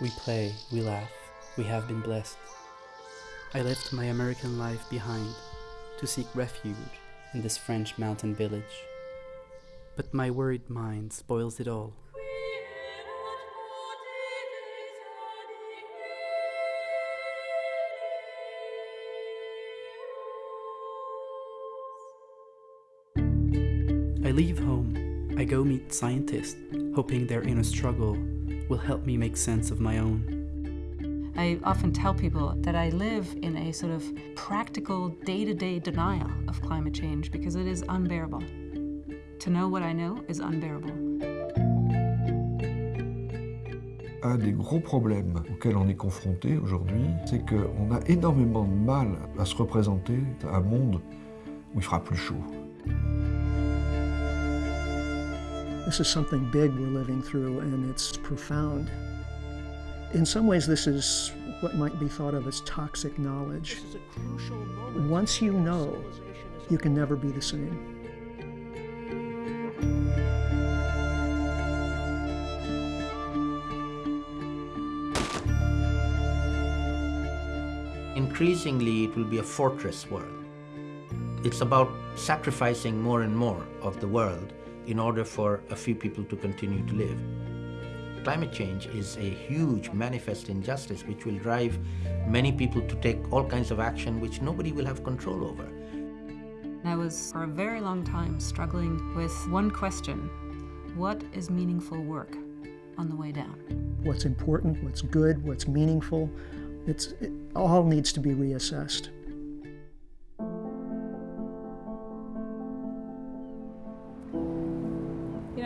We play, we laugh, we have been blessed. I left my American life behind to seek refuge in this French mountain village. But my worried mind spoils it all. I leave home, I go meet scientists, hoping their inner struggle will help me make sense of my own. I often tell people that I live in a sort of practical day-to-day denial of climate change because it is unbearable. To know what I know is unbearable. Un des gros problèmes auxquels on est confronté aujourd'hui, c'est qu'on a énormément de mal à se représenter un monde où il fera plus chaud. This is something big we're living through, and it's profound. In some ways, this is what might be thought of as toxic knowledge. Once you know, you can never be the same. Increasingly, it will be a fortress world. It's about sacrificing more and more of the world in order for a few people to continue to live. Climate change is a huge manifest injustice which will drive many people to take all kinds of action which nobody will have control over. I was for a very long time struggling with one question. What is meaningful work on the way down? What's important, what's good, what's meaningful, it's, it all needs to be reassessed.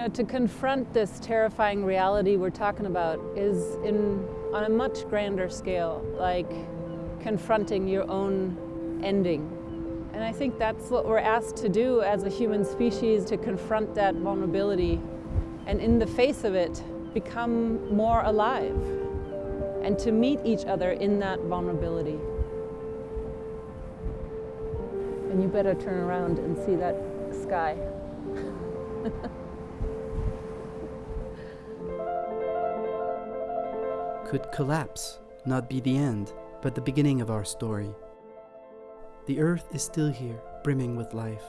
Know, to confront this terrifying reality we're talking about is in, on a much grander scale, like confronting your own ending. And I think that's what we're asked to do as a human species, to confront that vulnerability and in the face of it, become more alive and to meet each other in that vulnerability. And you better turn around and see that sky. Could collapse not be the end, but the beginning of our story? The Earth is still here, brimming with life.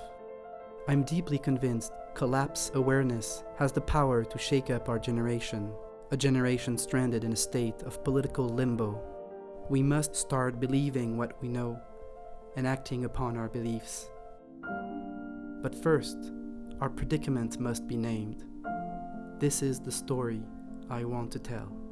I'm deeply convinced collapse awareness has the power to shake up our generation, a generation stranded in a state of political limbo. We must start believing what we know and acting upon our beliefs. But first, our predicament must be named. This is the story I want to tell.